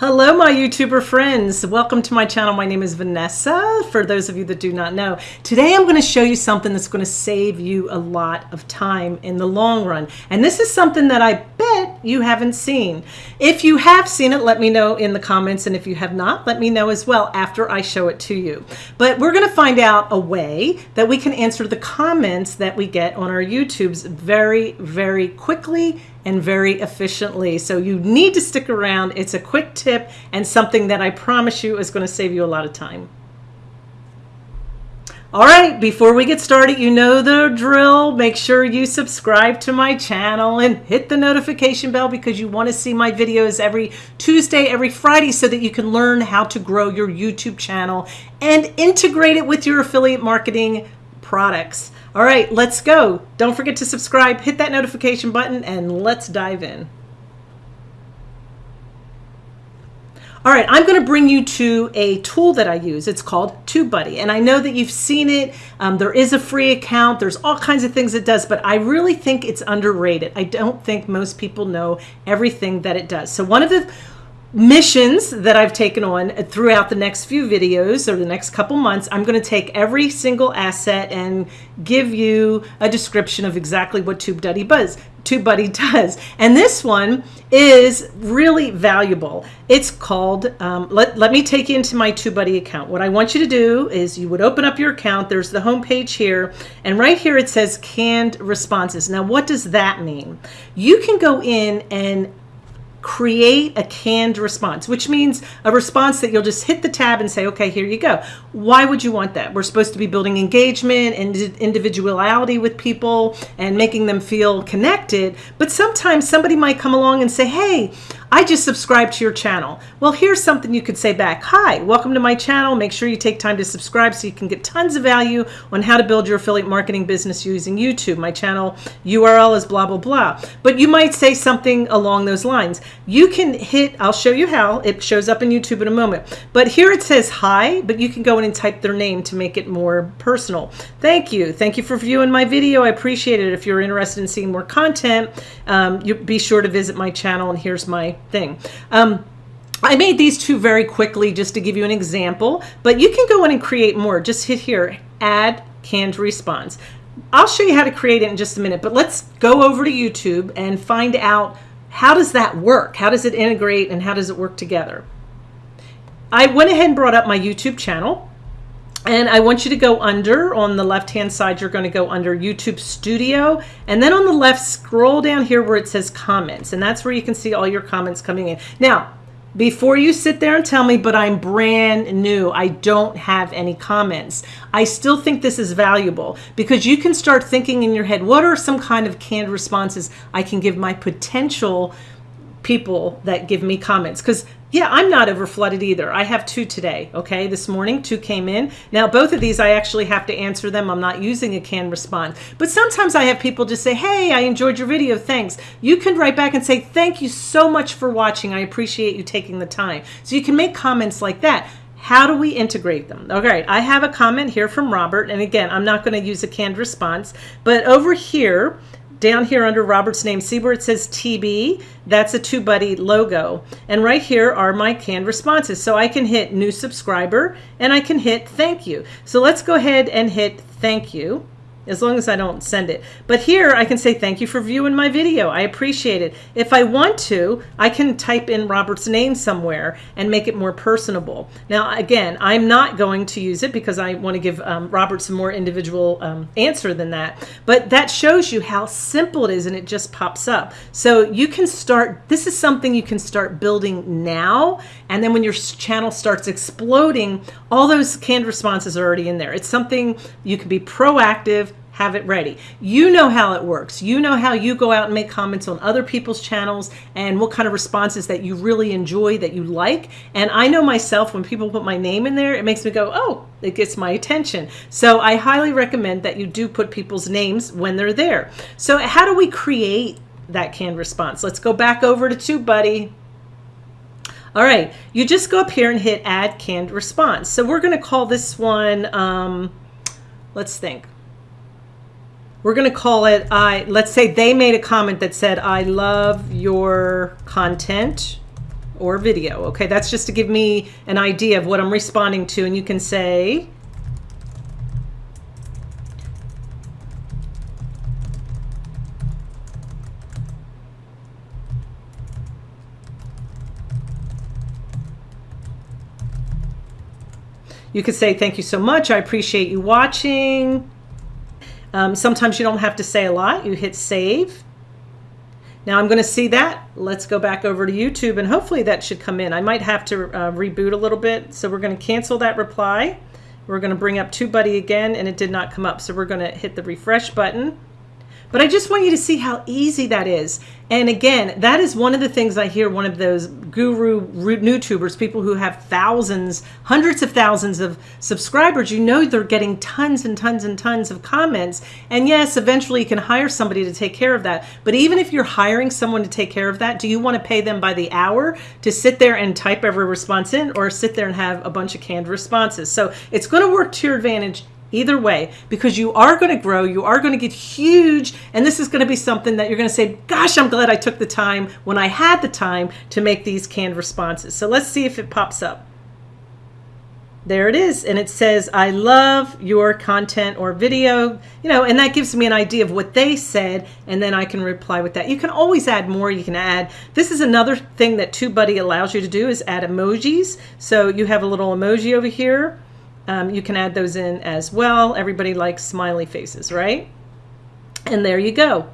Hello, my YouTuber friends. Welcome to my channel. My name is Vanessa, for those of you that do not know. Today, I'm going to show you something that's going to save you a lot of time in the long run. And this is something that I bet you haven't seen. If you have seen it, let me know in the comments. And if you have not, let me know as well after I show it to you. But we're going to find out a way that we can answer the comments that we get on our YouTubes very, very quickly and very efficiently. So you need to stick around. It's a quick tip and something that I promise you is going to save you a lot of time. All right, before we get started, you know the drill. Make sure you subscribe to my channel and hit the notification bell because you want to see my videos every Tuesday, every Friday so that you can learn how to grow your YouTube channel and integrate it with your affiliate marketing products. All right, let's go. Don't forget to subscribe, hit that notification button, and let's dive in. All right, I'm going to bring you to a tool that I use. It's called TubeBuddy, and I know that you've seen it. Um, there is a free account. There's all kinds of things it does, but I really think it's underrated. I don't think most people know everything that it does. So one of the missions that I've taken on throughout the next few videos or the next couple months, I'm going to take every single asset and give you a description of exactly what TubeBuddy does. TubeBuddy does. And this one is really valuable. It's called, um, let, let me take you into my TubeBuddy account. What I want you to do is you would open up your account. There's the home page here. And right here it says canned responses. Now, what does that mean? You can go in and create a canned response, which means a response that you'll just hit the tab and say, okay, here you go. Why would you want that? We're supposed to be building engagement and individuality with people and making them feel connected. But sometimes somebody might come along and say, hey, I just subscribed to your channel. Well, here's something you could say back. Hi, welcome to my channel. Make sure you take time to subscribe so you can get tons of value on how to build your affiliate marketing business using YouTube. My channel URL is blah, blah, blah. But you might say something along those lines. You can hit, I'll show you how. It shows up in YouTube in a moment. But here it says hi, but you can go in and type their name to make it more personal. Thank you. Thank you for viewing my video. I appreciate it. If you're interested in seeing more content, um, you be sure to visit my channel and here's my thing. Um, I made these two very quickly just to give you an example, but you can go in and create more. Just hit here, add canned response. I'll show you how to create it in just a minute, but let's go over to YouTube and find out how does that work? How does it integrate and how does it work together? I went ahead and brought up my YouTube channel. And I want you to go under on the left hand side, you're going to go under YouTube Studio. And then on the left, scroll down here where it says comments. And that's where you can see all your comments coming in. Now, before you sit there and tell me, but I'm brand new, I don't have any comments. I still think this is valuable because you can start thinking in your head, what are some kind of canned responses I can give my potential people that give me comments? Because yeah, I'm not over flooded either. I have two today, okay? This morning, two came in. Now, both of these, I actually have to answer them. I'm not using a canned response. But sometimes I have people just say, hey, I enjoyed your video, thanks. You can write back and say, thank you so much for watching. I appreciate you taking the time. So you can make comments like that. How do we integrate them? Okay, I have a comment here from Robert. And again, I'm not going to use a canned response. But over here, down here under Robert's name, see where it says TB? That's a TubeBuddy logo. And right here are my canned responses. So I can hit new subscriber and I can hit thank you. So let's go ahead and hit thank you as long as I don't send it. But here I can say thank you for viewing my video. I appreciate it. If I want to, I can type in Robert's name somewhere and make it more personable. Now, again, I'm not going to use it because I want to give um, Robert some more individual um, answer than that. But that shows you how simple it is and it just pops up. So you can start, this is something you can start building now. And then when your channel starts exploding, all those canned responses are already in there. It's something you can be proactive have it ready. You know how it works. You know how you go out and make comments on other people's channels and what kind of responses that you really enjoy, that you like. And I know myself, when people put my name in there, it makes me go, oh, it gets my attention. So I highly recommend that you do put people's names when they're there. So how do we create that canned response? Let's go back over to TubeBuddy. All right, you just go up here and hit add canned response. So we're going to call this one, um, let's think, we're going to call it I let's say they made a comment that said I love your content or video. Okay, that's just to give me an idea of what I'm responding to. And you can say, You could say, thank you so much. I appreciate you watching. Um, sometimes you don't have to say a lot. You hit save. Now I'm going to see that. Let's go back over to YouTube and hopefully that should come in. I might have to uh, reboot a little bit. So we're going to cancel that reply. We're going to bring up TubeBuddy again and it did not come up. So we're going to hit the refresh button. But I just want you to see how easy that is. And again, that is one of the things I hear one of those guru root YouTubers, people who have thousands, hundreds of thousands of subscribers, you know they're getting tons and tons and tons of comments. And yes, eventually you can hire somebody to take care of that. But even if you're hiring someone to take care of that, do you want to pay them by the hour to sit there and type every response in or sit there and have a bunch of canned responses? So it's going to work to your advantage either way because you are going to grow you are going to get huge and this is going to be something that you're going to say gosh i'm glad i took the time when i had the time to make these canned responses. So let's see if it pops up. There it is and it says i love your content or video you know and that gives me an idea of what they said and then i can reply with that. You can always add more you can add this is another thing that TubeBuddy allows you to do is add emojis. So you have a little emoji over here um, you can add those in as well. Everybody likes smiley faces, right? And there you go.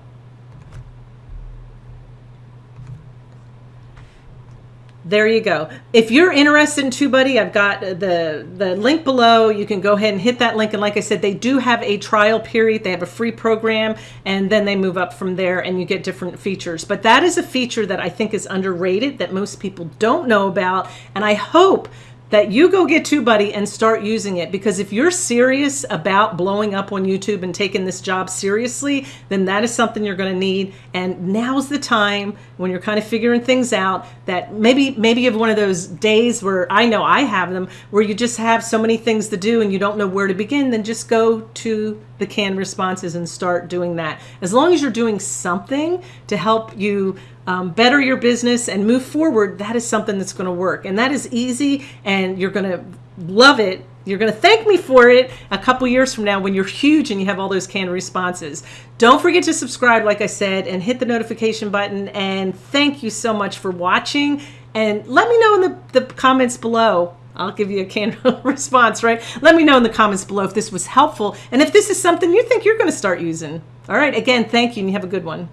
There you go. If you're interested in TubeBuddy, I've got the, the link below. You can go ahead and hit that link. And like I said, they do have a trial period. They have a free program, and then they move up from there and you get different features. But that is a feature that I think is underrated that most people don't know about. And I hope that you go get TubeBuddy and start using it because if you're serious about blowing up on YouTube and taking this job seriously, then that is something you're going to need. And now's the time when you're kind of figuring things out that maybe maybe you have one of those days where I know I have them where you just have so many things to do and you don't know where to begin, then just go to the canned responses and start doing that. As long as you're doing something to help you um, better your business and move forward, that is something that's going to work. And that is easy and you're going to love it. You're going to thank me for it a couple years from now when you're huge and you have all those canned responses. Don't forget to subscribe, like I said, and hit the notification button. And thank you so much for watching. And let me know in the, the comments below I'll give you a canned response, right? Let me know in the comments below if this was helpful and if this is something you think you're going to start using. All right, again, thank you and you have a good one.